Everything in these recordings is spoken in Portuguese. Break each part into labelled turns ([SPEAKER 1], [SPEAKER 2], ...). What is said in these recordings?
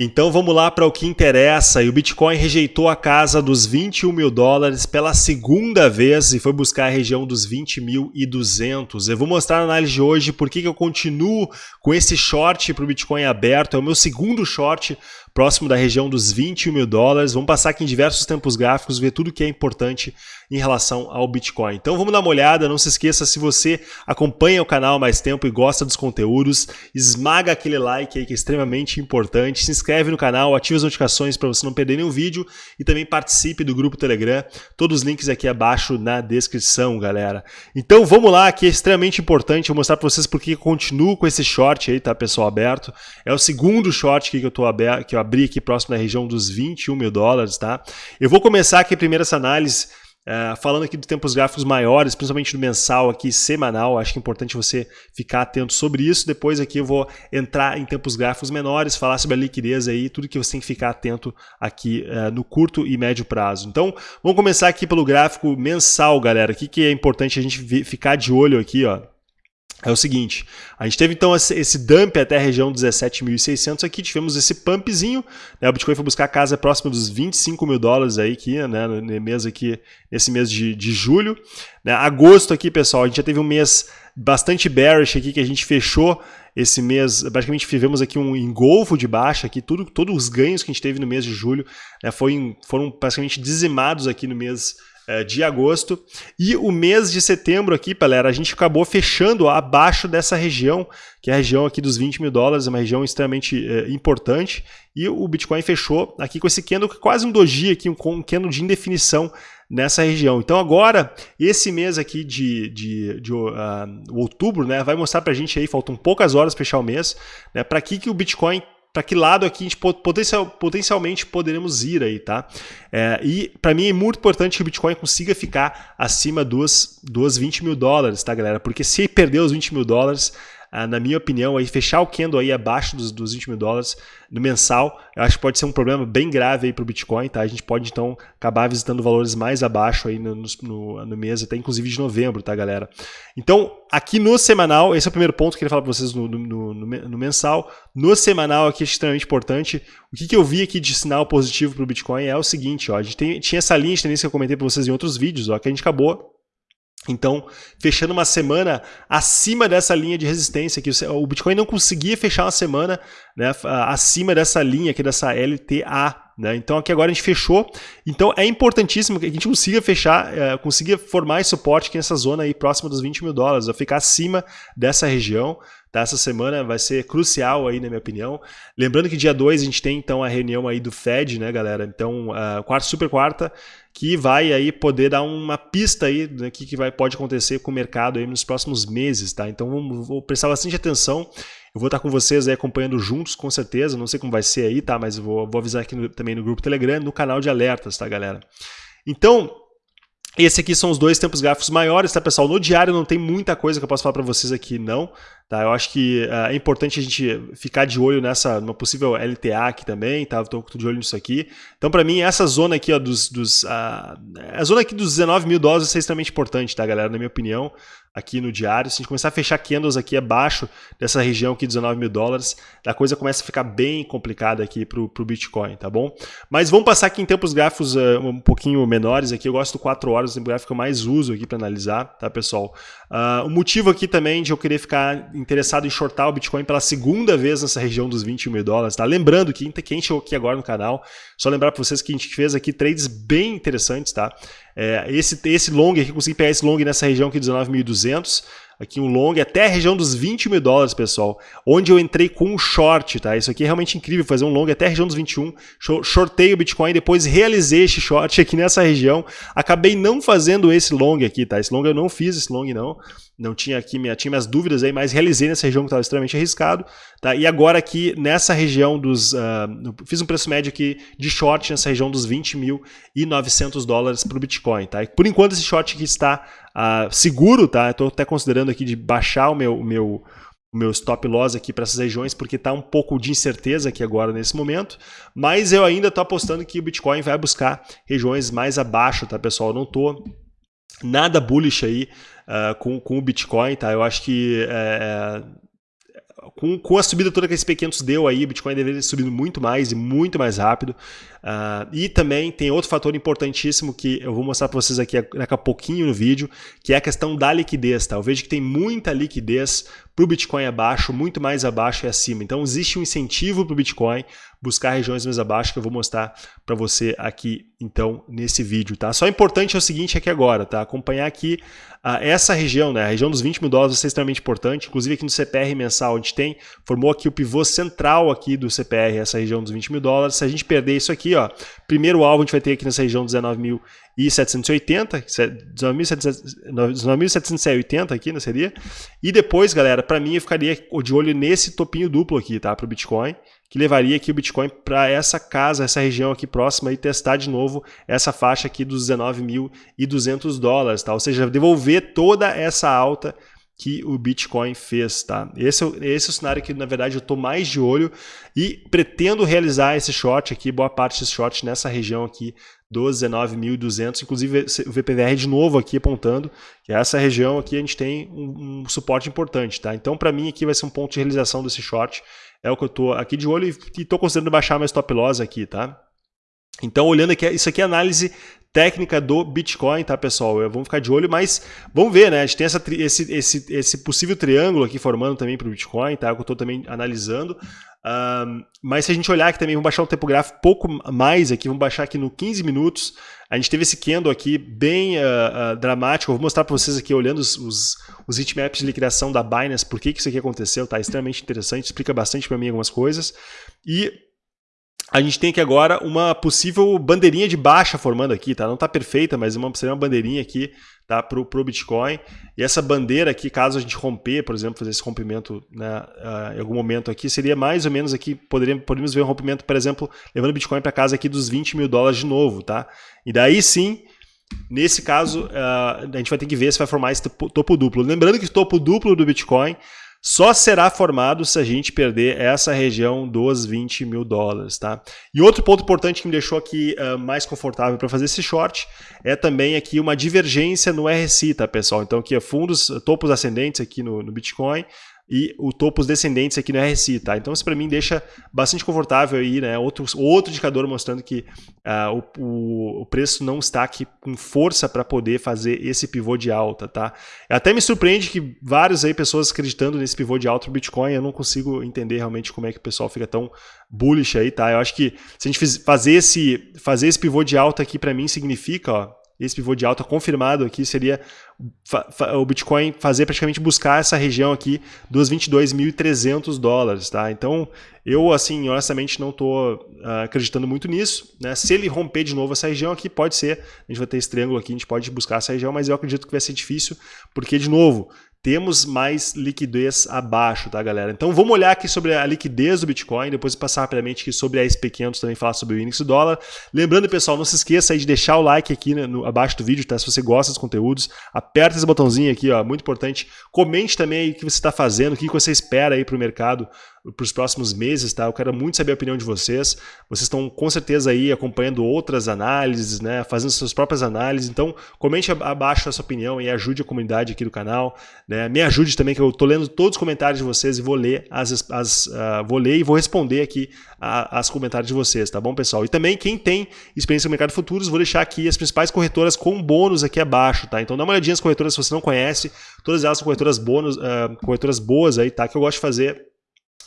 [SPEAKER 1] Então vamos lá para o que interessa. E o Bitcoin rejeitou a casa dos 21 mil dólares pela segunda vez e foi buscar a região dos 20.200. Eu vou mostrar na análise de hoje por que eu continuo com esse short para o Bitcoin aberto. É o meu segundo short próximo da região dos 21 mil dólares. Vamos passar aqui em diversos tempos gráficos, ver tudo que é importante em relação ao Bitcoin. Então vamos dar uma olhada, não se esqueça, se você acompanha o canal há mais tempo e gosta dos conteúdos, esmaga aquele like aí que é extremamente importante, se inscreve no canal, ative as notificações para você não perder nenhum vídeo e também participe do grupo Telegram, todos os links aqui abaixo na descrição, galera. Então vamos lá, que é extremamente importante, vou mostrar para vocês porque eu continuo com esse short aí, tá pessoal, aberto. É o segundo short que eu, tô aberto, que eu abri aqui próximo da região dos 21 mil dólares, tá? Eu vou começar aqui primeiro essa análise Uh, falando aqui de tempos gráficos maiores, principalmente do mensal aqui, semanal, acho que é importante você ficar atento sobre isso. Depois aqui eu vou entrar em tempos gráficos menores, falar sobre a liquidez aí, tudo que você tem que ficar atento aqui uh, no curto e médio prazo. Então, vamos começar aqui pelo gráfico mensal, galera. O que, que é importante a gente ficar de olho aqui, ó é o seguinte, a gente teve então esse dump até a região 17.600 aqui, tivemos esse pumpzinho, né, o Bitcoin foi buscar a casa próxima dos 25 mil dólares aí aqui, né, mês aqui, nesse mês de, de julho. Né, agosto aqui, pessoal, a gente já teve um mês bastante bearish aqui, que a gente fechou esse mês, basicamente tivemos aqui um engolfo de baixa aqui, tudo, todos os ganhos que a gente teve no mês de julho né, foi, foram basicamente dizimados aqui no mês de agosto. E o mês de setembro aqui, galera, a gente acabou fechando abaixo dessa região, que é a região aqui dos 20 mil dólares, uma região extremamente é, importante. E o Bitcoin fechou aqui com esse candle, quase um doji aqui, um, um candle de indefinição nessa região. Então agora, esse mês aqui de, de, de uh, outubro, né, vai mostrar para a gente aí, faltam poucas horas para fechar o mês, né, para que, que o Bitcoin para que lado aqui a gente potencial, potencialmente poderemos ir aí, tá? É, e para mim é muito importante que o Bitcoin consiga ficar acima dos, dos 20 mil dólares, tá, galera? Porque se perder os 20 mil dólares, ah, na minha opinião, aí, fechar o candle aí abaixo dos, dos 20 mil dólares no mensal, eu acho que pode ser um problema bem grave para o Bitcoin. Tá? A gente pode, então, acabar visitando valores mais abaixo aí no, no, no, mês, até inclusive de novembro, tá, galera? Então, aqui no semanal, esse é o primeiro ponto que eu queria falar para vocês no, no, no, mensal. No semanal, aqui é extremamente importante. O que, que eu vi aqui de sinal positivo para o Bitcoin é o seguinte, ó, a gente tem, tinha essa linha de tendência que eu comentei para vocês em outros vídeos, ó, que a gente acabou então, fechando uma semana acima dessa linha de resistência, que o Bitcoin não conseguia fechar uma semana né, acima dessa linha aqui, dessa LTA. Né? Então, aqui agora a gente fechou. Então, é importantíssimo que a gente consiga fechar, é, consiga formar esse suporte aqui nessa zona aí próxima dos 20 mil dólares, ficar acima dessa região. Tá? Essa semana vai ser crucial aí, na minha opinião. Lembrando que dia 2 a gente tem então a reunião aí do Fed, né, galera? Então, uh, quarta, super quarta, que vai aí poder dar uma pista aí do né, que, que vai, pode acontecer com o mercado aí nos próximos meses, tá? Então, vamos, vou prestar bastante atenção. Eu vou estar com vocês aí acompanhando juntos, com certeza. Não sei como vai ser aí, tá? Mas vou, vou avisar aqui no, também no grupo Telegram, no canal de alertas, tá, galera? Então, esse aqui são os dois tempos gráficos maiores, tá, pessoal? No diário não tem muita coisa que eu posso falar para vocês aqui, não. Tá? Eu acho que uh, é importante a gente ficar de olho nessa, numa possível LTA aqui também, tá? Estou de olho nisso aqui. Então, para mim, essa zona aqui, ó, dos, dos uh, a zona aqui dos 19 mil dólares é extremamente importante, tá, galera? Na minha opinião aqui no diário. Se a gente começar a fechar candles aqui abaixo dessa região aqui, 19 mil dólares, a coisa começa a ficar bem complicada aqui para o Bitcoin, tá bom? Mas vamos passar aqui em tempos gráficos uh, um pouquinho menores aqui. Eu gosto do 4 horas, o tempo gráfico que eu mais uso aqui para analisar, tá, pessoal? Uh, o motivo aqui também de eu querer ficar interessado em shortar o Bitcoin pela segunda vez nessa região dos 21 mil dólares, tá? Lembrando que quem chegou aqui agora no canal, só lembrar para vocês que a gente fez aqui trades bem interessantes, tá? É, esse, esse long aqui, consegui pegar esse long nessa região aqui, 19.200, aqui um long até a região dos 20 mil dólares, pessoal, onde eu entrei com um short, tá? Isso aqui é realmente incrível, fazer um long até a região dos 21, shortei o Bitcoin, depois realizei esse short aqui nessa região, acabei não fazendo esse long aqui, tá? Esse long eu não fiz, esse long não, não tinha aqui, minha, tinha minhas dúvidas aí, mas realizei nessa região que estava extremamente arriscado, tá? E agora aqui nessa região dos, uh, fiz um preço médio aqui de short nessa região dos 20.900 dólares para o Bitcoin, tá? E por enquanto esse short aqui está uh, seguro, tá? Estou até considerando aqui de baixar o meu, o meu, o meu stop loss aqui para essas regiões, porque está um pouco de incerteza aqui agora nesse momento, mas eu ainda estou apostando que o Bitcoin vai buscar regiões mais abaixo, tá, pessoal? Eu não estou nada bullish aí uh, com, com o Bitcoin, tá? Eu acho que é, com, com a subida toda que esse P500 deu aí, o Bitcoin deveria ter subido muito mais e muito mais rápido. Uh, e também tem outro fator importantíssimo que eu vou mostrar para vocês aqui daqui a pouquinho no vídeo, que é a questão da liquidez. Tá? Eu vejo que tem muita liquidez para o Bitcoin abaixo, muito mais abaixo e acima. Então existe um incentivo para o Bitcoin buscar regiões mais abaixo que eu vou mostrar para você aqui então nesse vídeo. Tá? Só importante é o seguinte aqui agora, tá? acompanhar aqui uh, essa região, né? a região dos 20 mil dólares vai ser extremamente importante, inclusive aqui no CPR mensal a gente tem, formou aqui o pivô central aqui do CPR, essa região dos 20 mil dólares. Se a gente perder isso aqui, ó, primeiro alvo a gente vai ter aqui nessa região 19.780, 19.780 aqui, não seria? E depois, galera, para mim eu ficaria de olho nesse topinho duplo aqui, tá, para o Bitcoin, que levaria aqui o Bitcoin para essa casa, essa região aqui próxima e testar de novo essa faixa aqui dos 19.200 dólares, tá? Ou seja, devolver toda essa alta que o Bitcoin fez, tá? Esse, é esse é o cenário que, na verdade, eu estou mais de olho e pretendo realizar esse short aqui, boa parte desse short nessa região aqui 19.200, inclusive o VPVR de novo aqui apontando que essa região aqui a gente tem um, um suporte importante, tá? Então, para mim, aqui vai ser um ponto de realização desse short, é o que eu estou aqui de olho e estou considerando baixar mais stop loss aqui, tá? Então, olhando aqui, isso aqui é análise técnica do Bitcoin, tá, pessoal? Vamos ficar de olho, mas vamos ver, né? A gente tem essa, esse, esse, esse possível triângulo aqui formando também para o Bitcoin, tá? Que eu estou também analisando. Um, mas se a gente olhar aqui também, vamos baixar o tempo gráfico pouco mais aqui, vamos baixar aqui no 15 minutos. A gente teve esse candle aqui bem uh, uh, dramático. Eu vou mostrar para vocês aqui, olhando os, os, os heatmaps de liquidação da Binance, por que, que isso aqui aconteceu, tá? Extremamente interessante, explica bastante para mim algumas coisas. E a gente tem aqui agora uma possível bandeirinha de baixa formando aqui, tá? Não está perfeita, mas uma, seria uma bandeirinha aqui tá? para o Bitcoin. E essa bandeira aqui, caso a gente romper, por exemplo, fazer esse rompimento né, uh, em algum momento aqui, seria mais ou menos aqui, poderíamos, poderíamos ver um rompimento, por exemplo, levando o Bitcoin para casa aqui dos 20 mil dólares de novo, tá? E daí sim, nesse caso, uh, a gente vai ter que ver se vai formar esse topo duplo. Lembrando que topo duplo do Bitcoin só será formado se a gente perder essa região dos 20 mil dólares. Tá? E outro ponto importante que me deixou aqui uh, mais confortável para fazer esse short é também aqui uma divergência no RSI, tá, pessoal? Então aqui é fundos, topos ascendentes aqui no, no Bitcoin, e o topos descendentes aqui no RSI, tá? Então isso para mim deixa bastante confortável aí, né? Outro, outro indicador mostrando que uh, o, o, preço não está aqui com força para poder fazer esse pivô de alta, tá? Até me surpreende que várias aí pessoas acreditando nesse pivô de alta do Bitcoin, eu não consigo entender realmente como é que o pessoal fica tão bullish aí, tá? Eu acho que se a gente fazer esse, fazer esse pivô de alta aqui para mim significa, ó, esse pivô de alta confirmado aqui seria o Bitcoin fazer praticamente buscar essa região aqui dos 22.300 dólares, tá? Então, eu, assim, honestamente não estou uh, acreditando muito nisso, né? Se ele romper de novo essa região aqui, pode ser, a gente vai ter esse triângulo aqui, a gente pode buscar essa região, mas eu acredito que vai ser difícil, porque, de novo, temos mais liquidez abaixo, tá, galera? Então vamos olhar aqui sobre a liquidez do Bitcoin, depois passar rapidamente aqui sobre a SP500, também falar sobre o índice dólar. Lembrando, pessoal, não se esqueça aí de deixar o like aqui né, no, abaixo do vídeo, tá? Se você gosta dos conteúdos, aperta esse botãozinho aqui, ó, muito importante. Comente também aí o que você está fazendo, o que você espera aí para o mercado para os próximos meses, tá? Eu quero muito saber a opinião de vocês. Vocês estão com certeza aí acompanhando outras análises, né? Fazendo suas próprias análises. Então, comente abaixo a sua opinião e ajude a comunidade aqui do canal. Né? Me ajude também, que eu estou lendo todos os comentários de vocês e vou ler as, as uh, vou ler e vou responder aqui as comentários de vocês, tá bom, pessoal? E também quem tem experiência no mercado futuros, vou deixar aqui as principais corretoras com bônus aqui abaixo, tá? Então dá uma olhadinha nas corretoras se você não conhece. Todas elas são corretoras bônus, uh, corretoras boas aí, tá? Que eu gosto de fazer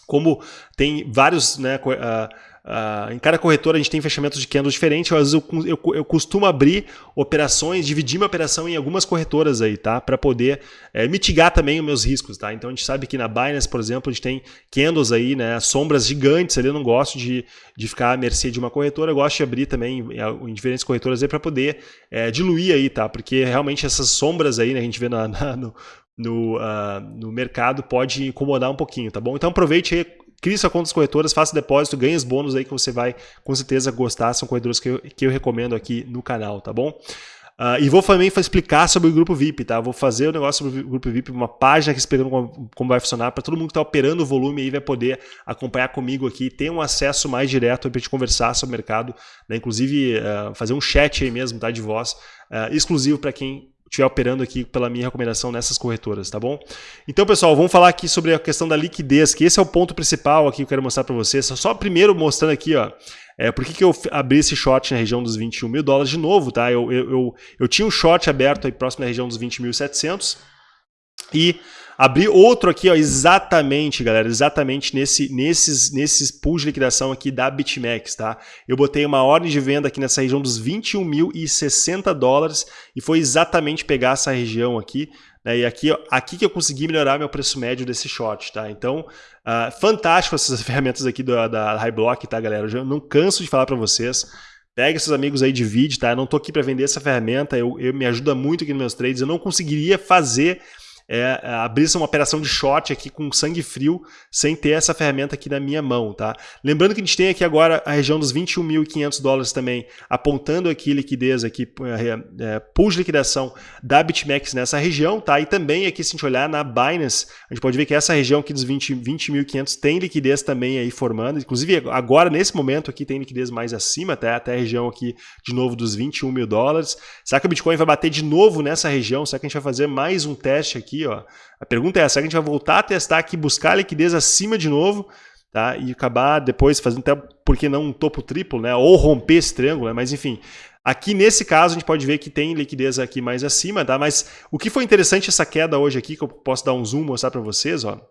[SPEAKER 1] como tem vários, né, uh, uh, em cada corretora a gente tem fechamentos de candles diferentes, eu, eu, eu, costumo abrir operações, dividir minha operação em algumas corretoras aí, tá? Para poder é, mitigar também os meus riscos, tá? Então a gente sabe que na Binance, por exemplo, a gente tem candles aí, né, sombras gigantes ali, eu não gosto de, de ficar à mercê de uma corretora, eu gosto de abrir também em, em diferentes corretoras aí para poder é, diluir aí, tá? Porque realmente essas sombras aí, né, a gente vê na, na no, no, uh, no mercado pode incomodar um pouquinho, tá bom? Então aproveite aí, crie sua conta das corretoras, faça depósito, ganhe os bônus aí que você vai com certeza gostar, são corretoras que eu, que eu recomendo aqui no canal, tá bom? Uh, e vou também explicar sobre o grupo VIP, tá? Vou fazer o negócio sobre o grupo VIP, uma página aqui explicando como, como vai funcionar, para todo mundo que está operando o volume aí vai poder acompanhar comigo aqui, ter um acesso mais direto para a gente conversar sobre o mercado, né? inclusive uh, fazer um chat aí mesmo, tá? De voz, uh, exclusivo para quem estiver operando aqui pela minha recomendação nessas corretoras, tá bom? Então, pessoal, vamos falar aqui sobre a questão da liquidez, que esse é o ponto principal aqui que eu quero mostrar para vocês. Só primeiro mostrando aqui, ó, é, por que, que eu abri esse short na região dos 21 mil dólares de novo, tá? Eu, eu, eu, eu tinha um short aberto aí próximo da região dos 20.700 e abri outro aqui, ó, exatamente, galera, exatamente nesse, nesses, nesses pools de liquidação aqui da BitMEX, tá? Eu botei uma ordem de venda aqui nessa região dos 21.060 dólares e foi exatamente pegar essa região aqui, né? E aqui, ó, aqui que eu consegui melhorar meu preço médio desse short, tá? Então, uh, fantástico essas ferramentas aqui do, da High Block, tá, galera? Eu não canso de falar para vocês. Pega seus amigos aí, divide, tá? Eu não tô aqui para vender essa ferramenta, eu, eu me ajuda muito aqui nos meus trades. Eu não conseguiria fazer é, abrir uma operação de short aqui com sangue frio sem ter essa ferramenta aqui na minha mão, tá? Lembrando que a gente tem aqui agora a região dos 21.500 dólares também, apontando aqui liquidez, aqui, é, é, pool de liquidação da BitMEX nessa região, tá? E também aqui se a gente olhar na Binance, a gente pode ver que essa região aqui dos 20.500 20 tem liquidez também aí formando, inclusive agora nesse momento aqui tem liquidez mais acima, até, até a região aqui de novo dos 21 mil dólares. Será que o Bitcoin vai bater de novo nessa região? Será que a gente vai fazer mais um teste aqui ó. A pergunta é essa, será que a gente vai voltar a testar aqui, buscar a liquidez acima de novo, tá? E acabar depois fazendo até, por que não um topo triplo, né? Ou romper esse triângulo, né? Mas enfim, Aqui nesse caso a gente pode ver que tem liquidez aqui mais acima, tá? Mas o que foi interessante essa queda hoje aqui, que eu posso dar um zoom mostrar para vocês, ó.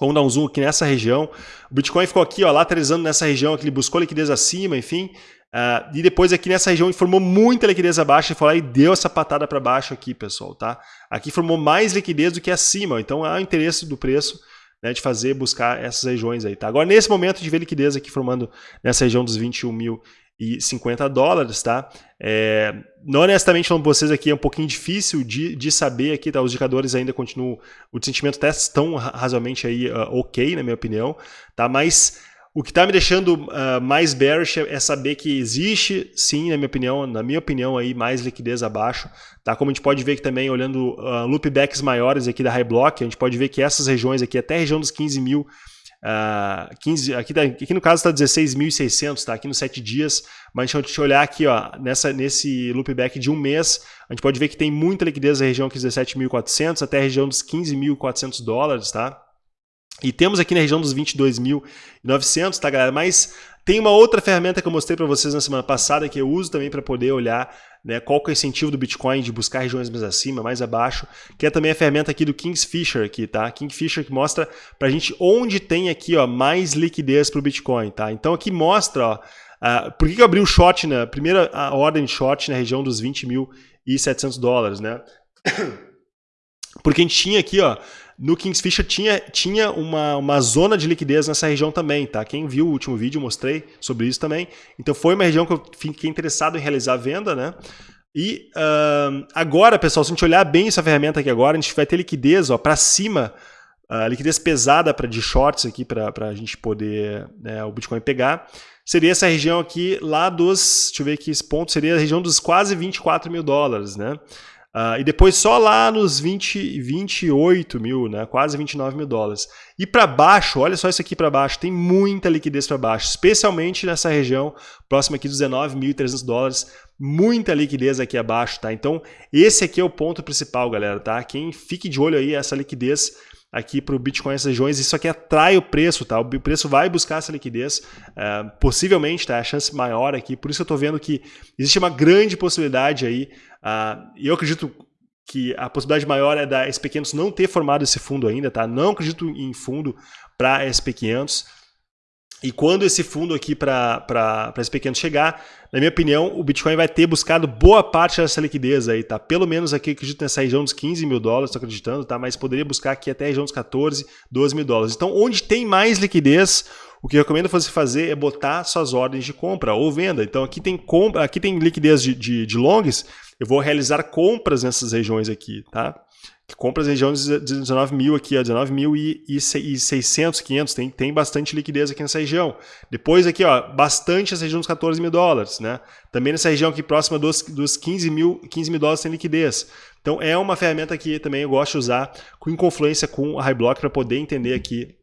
[SPEAKER 1] Vamos dar um zoom aqui nessa região. O Bitcoin ficou aqui, ó, lateralizando nessa região, que ele buscou liquidez acima, enfim. Uh, e depois aqui nessa região formou muita liquidez abaixo e foi lá e deu essa patada para baixo aqui, pessoal, tá? Aqui formou mais liquidez do que acima, então há interesse do preço né, de fazer, buscar essas regiões aí, tá? Agora, nesse momento, de ver liquidez aqui formando nessa região dos 21.050 dólares, tá? É, honestamente falando para vocês aqui, é um pouquinho difícil de, de saber aqui, tá? Os indicadores ainda continuam, o sentimento até estão razoavelmente aí uh, ok, na minha opinião, tá? Mas o que está me deixando uh, mais bearish é saber que existe, sim, na minha opinião, na minha opinião aí mais liquidez abaixo, tá? Como a gente pode ver aqui também olhando uh, loopbacks maiores aqui da High Block, a gente pode ver que essas regiões aqui, até a região dos 15 mil, uh, 15, aqui, tá, aqui no caso está 16.600, tá? Aqui nos 7 dias, mas a gente olhar aqui, ó, nessa, nesse loopback de um mês, a gente pode ver que tem muita liquidez na região aqui dos 17.400 até a região dos 15.400 dólares, tá? E temos aqui na região dos 22.900, tá, galera? Mas tem uma outra ferramenta que eu mostrei para vocês na semana passada que eu uso também para poder olhar né, qual que é o incentivo do Bitcoin de buscar regiões mais acima, mais abaixo, que é também a ferramenta aqui do Kingfisher aqui, tá? Kingfisher que mostra para a gente onde tem aqui ó, mais liquidez para o Bitcoin, tá? Então aqui mostra, ó, uh, por que, que eu abri o short na primeira ordem de short na região dos 20.700 dólares, né? Porque a gente tinha aqui, ó, no Kingsfisher tinha, tinha uma, uma zona de liquidez nessa região também, tá? Quem viu o último vídeo, mostrei sobre isso também. Então foi uma região que eu fiquei interessado em realizar a venda, né? E uh, agora, pessoal, se a gente olhar bem essa ferramenta aqui agora, a gente vai ter liquidez para cima, uh, liquidez pesada para de shorts aqui para a gente poder né, o Bitcoin pegar. Seria essa região aqui lá dos, deixa eu ver aqui esse ponto, seria a região dos quase 24 mil dólares, né? Uh, e depois só lá nos 20, 28 mil, né? quase 29 mil dólares. E para baixo, olha só isso aqui para baixo, tem muita liquidez para baixo, especialmente nessa região próxima aqui dos 19.300 dólares, muita liquidez aqui abaixo, tá? Então, esse aqui é o ponto principal, galera, tá? Quem fique de olho aí, essa liquidez aqui para o Bitcoin nessas regiões, isso aqui atrai o preço, tá? O preço vai buscar essa liquidez, uh, possivelmente, tá? A chance maior aqui, por isso eu estou vendo que existe uma grande possibilidade aí, uh, e eu acredito que a possibilidade maior é da SP500 não ter formado esse fundo ainda, tá? Não acredito em fundo para SP500, e quando esse fundo aqui para esse pequeno chegar, na minha opinião, o Bitcoin vai ter buscado boa parte dessa liquidez aí, tá? Pelo menos aqui, acredito nessa região dos 15 mil dólares, estou acreditando, tá? Mas poderia buscar aqui até a região dos 14, 12 mil dólares. Então, onde tem mais liquidez, o que eu recomendo você fazer é botar suas ordens de compra ou venda. Então, aqui tem compra, aqui tem liquidez de, de, de longs, eu vou realizar compras nessas regiões aqui, tá? compras regiões de 19 mil aqui, 19 mil e, e 600, 500, tem, tem bastante liquidez aqui nessa região. Depois aqui, ó, bastante essa região dos 14 mil dólares, né? Também nessa região aqui próxima dos, dos 15 mil, 15 mil dólares tem liquidez. Então é uma ferramenta que também eu gosto de usar com confluência com a High Block para poder entender aqui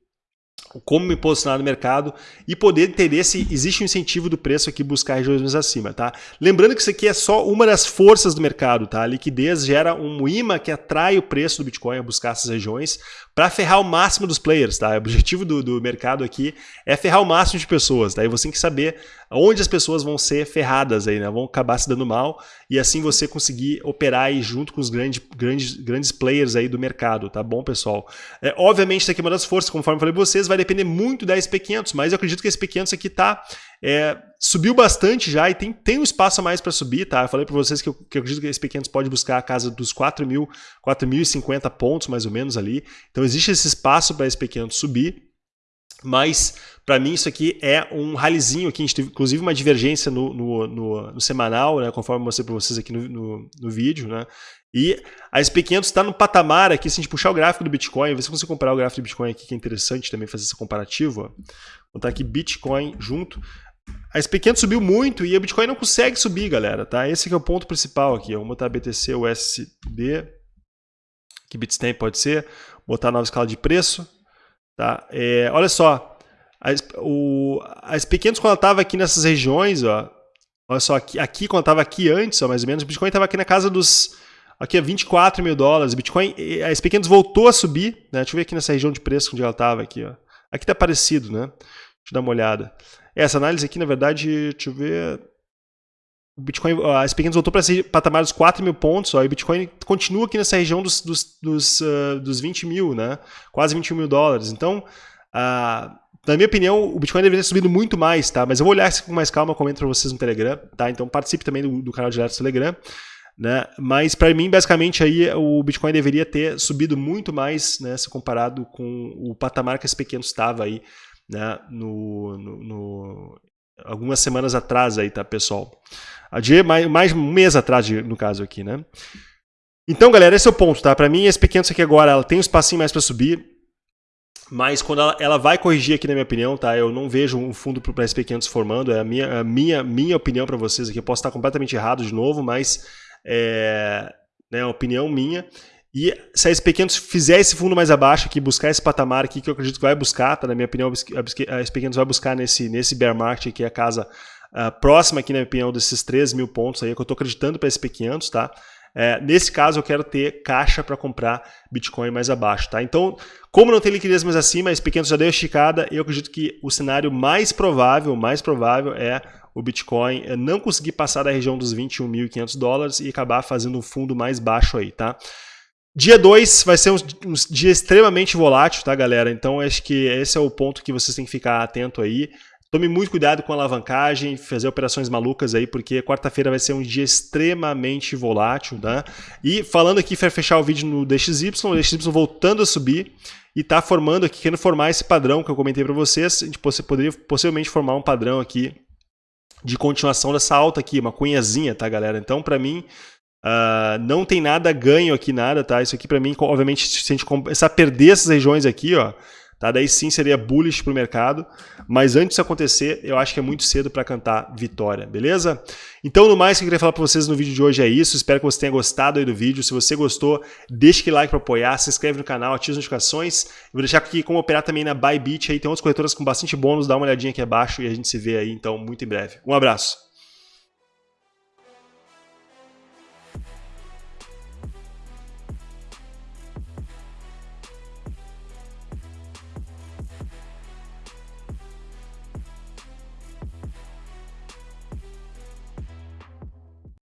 [SPEAKER 1] como me posicionar no mercado e poder entender se existe um incentivo do preço aqui buscar regiões mais acima, tá? Lembrando que isso aqui é só uma das forças do mercado, tá? A liquidez gera um imã que atrai o preço do Bitcoin a buscar essas regiões para ferrar o máximo dos players, tá? O objetivo do, do mercado aqui é ferrar o máximo de pessoas, tá? E você tem que saber onde as pessoas vão ser ferradas aí, né? Vão acabar se dando mal e assim você conseguir operar aí junto com os grandes, grandes, grandes players aí do mercado, tá bom, pessoal? É, obviamente, isso aqui é uma das forças, conforme eu falei para vocês, vai depender muito da SP500, mas eu acredito que a SP500 aqui tá é, subiu bastante já e tem, tem um espaço a mais para subir, tá? Eu falei para vocês que eu, que eu acredito que a SP500 pode buscar a casa dos 4.000, 4.050 pontos mais ou menos ali. Então existe esse espaço para a SP500 subir. Mas, para mim, isso aqui é um ralizinho aqui. A gente teve, inclusive, uma divergência no, no, no, no semanal, né, conforme eu mostrei para vocês aqui no, no, vídeo. Né? E a SP500 está no patamar aqui, se a gente puxar o gráfico do Bitcoin, ver se você comparar o gráfico do Bitcoin aqui, que é interessante também fazer esse comparativo. Ó. Vou botar aqui Bitcoin junto. A SP500 subiu muito e a Bitcoin não consegue subir, galera. Tá? Esse é o ponto principal aqui. Vamos botar BTC USD, que Bitstamp pode ser. Botar a nova escala de preço. Tá? É, olha só, a, o, a SP500 quando ela estava aqui nessas regiões, ó, olha só, aqui, aqui quando estava aqui antes, ó, mais ou menos, o Bitcoin estava aqui na casa dos aqui é 24 mil dólares. Bitcoin, a SP500 voltou a subir, né? Deixa eu ver aqui nessa região de preço onde ela estava aqui, ó. Aqui está parecido, né? Deixa eu dar uma olhada. Essa análise aqui, na verdade, deixa eu ver. O Bitcoin, a SP500 voltou para esse patamar dos 4 mil pontos, ó, e o Bitcoin continua aqui nessa região dos, dos, dos, uh, dos 20 mil, né? quase 21 mil dólares. Então, uh, na minha opinião, o Bitcoin deveria ter subido muito mais, tá? Mas eu vou olhar isso com mais calma, comento para vocês no Telegram, tá? Então participe também do, do canal direto do Telegram. Né? Mas para mim, basicamente, aí o Bitcoin deveria ter subido muito mais, né, se comparado com o patamar que esse pequeno estava aí, né, no, no, no, algumas semanas atrás aí, tá, pessoal? De mais, mais um mês atrás, no caso aqui, né? Então, galera, esse é o ponto, tá? Para mim, esse pequeno aqui agora, ela tem um espacinho mais para subir, mas quando ela, ela, vai corrigir aqui, na minha opinião, tá? Eu não vejo um fundo para esse pequeno se formando, é a minha, a minha, minha opinião para vocês aqui. Eu posso estar completamente errado de novo, mas é né, opinião minha. E se a SP500 fizer esse fundo mais abaixo aqui, buscar esse patamar aqui, que eu acredito que vai buscar, tá? na minha opinião, a SP500 vai buscar nesse, nesse bear market aqui, a casa uh, próxima aqui, na minha opinião, desses 3 mil pontos aí, que eu estou acreditando para a SP500, tá? É, nesse caso, eu quero ter caixa para comprar Bitcoin mais abaixo. Tá? Então, como não tem liquidez mais acima, a SP500 já deu esticada, eu acredito que o cenário mais provável, mais provável é o Bitcoin é não conseguir passar da região dos 21.500 dólares e acabar fazendo um fundo mais baixo aí, tá? Dia 2 vai ser um, um, dia extremamente volátil, tá, galera? Então acho que esse é o ponto que vocês têm que ficar atento aí. Tome muito cuidado com a alavancagem, fazer operações malucas aí, porque quarta-feira vai ser um dia extremamente volátil, tá? E falando aqui, para fechar o vídeo no DXY, o DXY voltando a subir e está formando aqui, querendo formar esse padrão que eu comentei para vocês. A gente poderia possivelmente formar um padrão aqui de continuação dessa alta aqui, uma cunhazinha, tá, galera? Então, para mim, uh, não tem nada ganho aqui, nada, tá? Isso aqui, para mim, obviamente, se a gente começar a perder essas regiões aqui, ó, Tá? Daí sim seria bullish para o mercado, mas antes disso acontecer, eu acho que é muito cedo para cantar vitória, beleza? Então, no mais que eu queria falar para vocês no vídeo de hoje é isso. Espero que você tenha gostado aí do vídeo. Se você gostou, deixe aquele like para apoiar, se inscreve no canal, ative as notificações. Eu vou deixar aqui como operar também na Bybit, aí tem outras corretoras com bastante bônus, dá uma olhadinha aqui abaixo e a gente se vê aí então muito em breve. Um abraço.